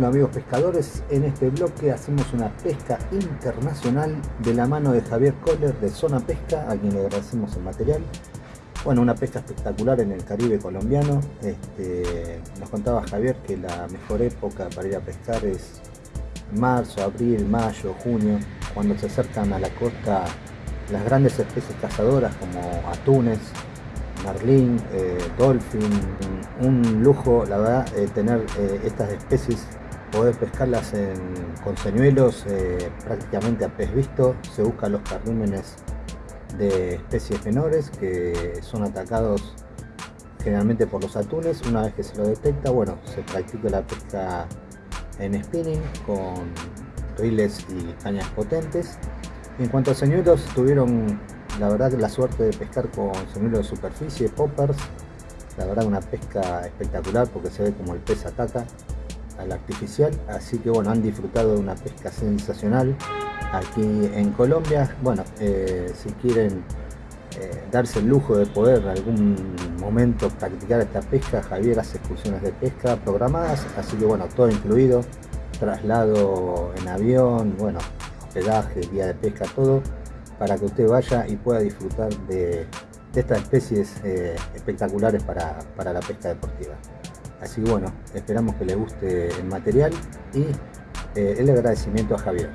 Bueno amigos pescadores, en este bloque hacemos una pesca internacional de la mano de Javier Kohler de Zona Pesca, a quien le agradecemos el material. Bueno, una pesca espectacular en el Caribe colombiano. Este, nos contaba Javier que la mejor época para ir a pescar es marzo, abril, mayo, junio, cuando se acercan a la costa las grandes especies cazadoras como atunes, marlín, eh, dolphin, un lujo la verdad eh, tener eh, estas especies, poder pescarlas con señuelos prácticamente a pez visto, se buscan los carrímenes de especies menores que son atacados generalmente por los atunes, una vez que se lo detecta, bueno, se practica la pesca en spinning con riles y cañas potentes. En cuanto a señuelos, tuvieron la verdad la suerte de pescar con señuelos de superficie, poppers, la verdad una pesca espectacular porque se ve como el pez ataca al artificial, así que bueno, han disfrutado de una pesca sensacional aquí en Colombia. Bueno, eh, si quieren eh, darse el lujo de poder en algún momento practicar esta pesca, Javier hace excursiones de pesca programadas, así que bueno, todo incluido, traslado en avión, bueno, hospedaje, día de pesca, todo, para que usted vaya y pueda disfrutar de, estas especies eh, espectaculares para, para la pesca deportiva. Así que bueno, esperamos que le guste el material y el agradecimiento a Javier.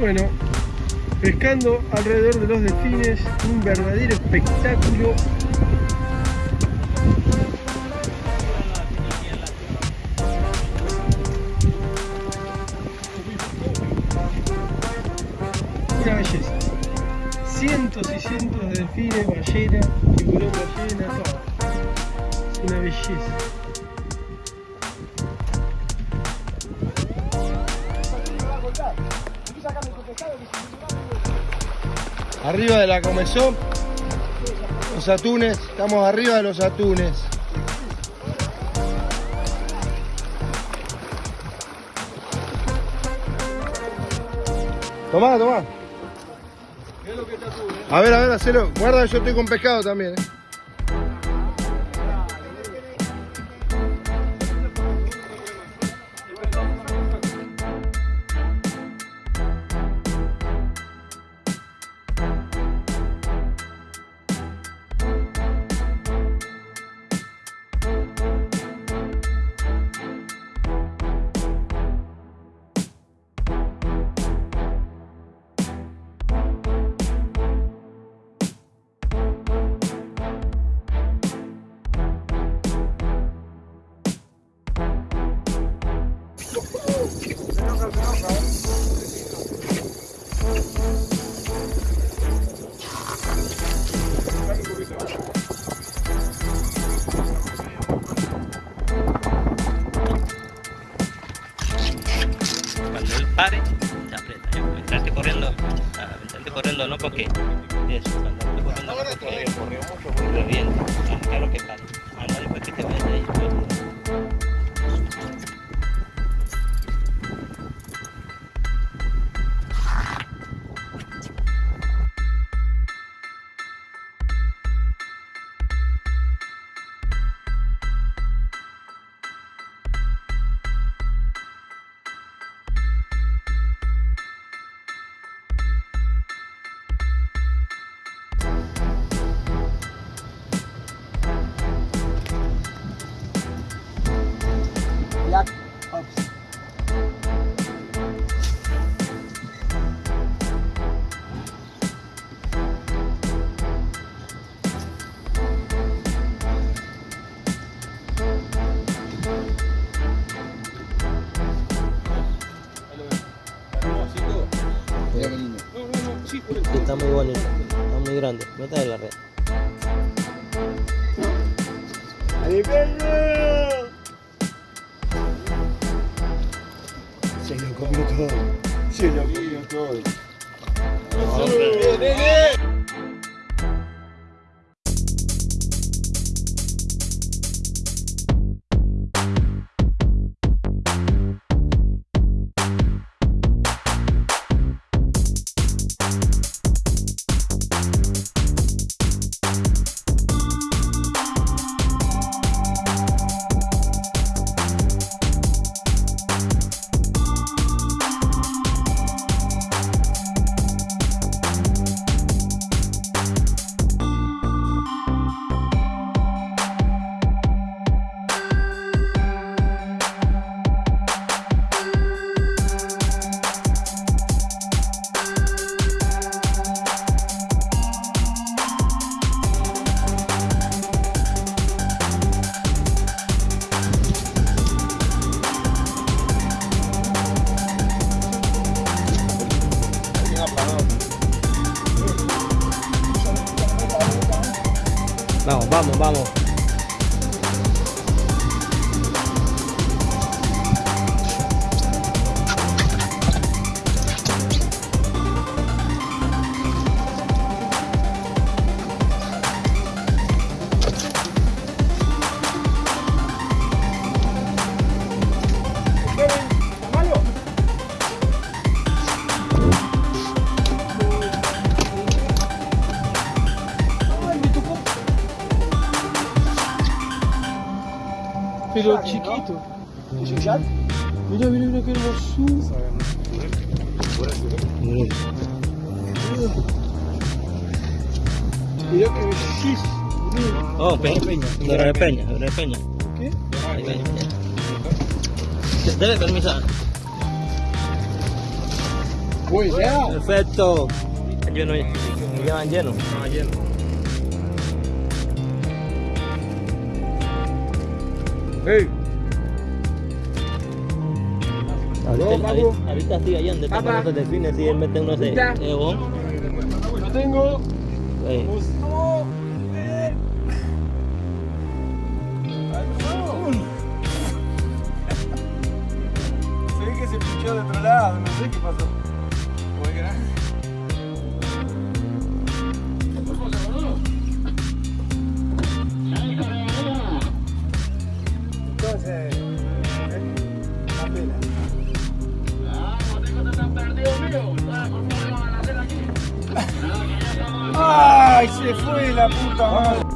Bueno, pescando alrededor de los delfines, un verdadero espectáculo. Una belleza. Cientos y cientos de delfines, ballenas, tiburón ballena, todo. Una belleza. Arriba de la comezón, los atunes, estamos arriba de los atunes. Tomá, tomá. A ver, a ver, hacelo. Guarda, yo estoy con pescado también. eh. Cuando él pare, se aprieta. Yo, entraste corriendo, ah, entraste corriendo no porque eso, cuando entraste corriendo no porque revienta. Ah, Claro que pare. Anda después que te vayas ahí. Está muy bonito, está muy grande. Meta de la red. Se lo comió todo. Se lo comió todo. Vamos, vamos, vamos. Pero chiquito. ¿Es un chat? Mirá, mirá, mirá qué hermosura. Mirá qué bellísimo. Oh, Peña. Peña, Dora de Peña. ¿Qué? Debe permisar. Uy, ya. Perfecto. Lleno ya. Ya van llenos. Ah, lleno. Hey, Ahorita, No, ahorita, estoy allá donde están Papá. los delfines y él mete unos de bon. lo tengo. Eh, Se ve que se pinchó de otro lado, no sé qué pasó. da puta, mano.